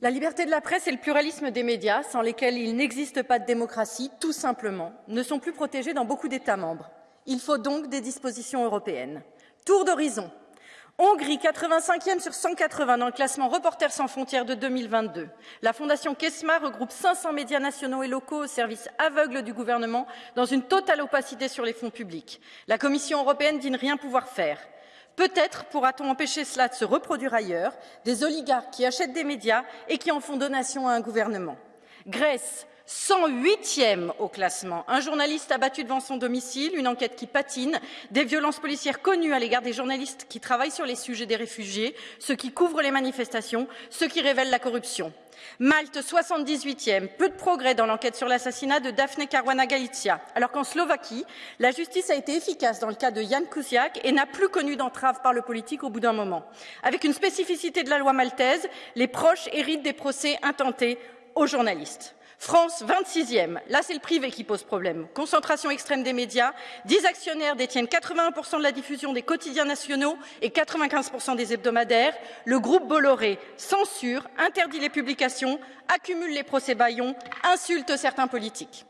La liberté de la presse et le pluralisme des médias, sans lesquels il n'existe pas de démocratie, tout simplement, ne sont plus protégés dans beaucoup d'États membres. Il faut donc des dispositions européennes. Tour d'horizon. Hongrie, 85e sur 180 dans le classement Reporters sans frontières de 2022. La fondation Kesma regroupe 500 médias nationaux et locaux au service aveugle du gouvernement dans une totale opacité sur les fonds publics. La Commission européenne dit ne rien pouvoir faire. Peut-être pourra-t-on empêcher cela de se reproduire ailleurs, des oligarques qui achètent des médias et qui en font donation à un gouvernement. Grèce, 108e au classement. Un journaliste abattu devant son domicile, une enquête qui patine, des violences policières connues à l'égard des journalistes qui travaillent sur les sujets des réfugiés, ceux qui couvrent les manifestations, ceux qui révèlent la corruption. Malte, 78e, peu de progrès dans l'enquête sur l'assassinat de Daphne Caruana Galizia, alors qu'en Slovaquie, la justice a été efficace dans le cas de Jan Kuciak et n'a plus connu d'entrave par le politique au bout d'un moment. Avec une spécificité de la loi maltaise, les proches héritent des procès intentés aux journalistes. France, 26e. Là, c'est le privé qui pose problème. Concentration extrême des médias. 10 actionnaires détiennent 81% de la diffusion des quotidiens nationaux et 95% des hebdomadaires. Le groupe Bolloré censure, interdit les publications, accumule les procès baillons, insulte certains politiques.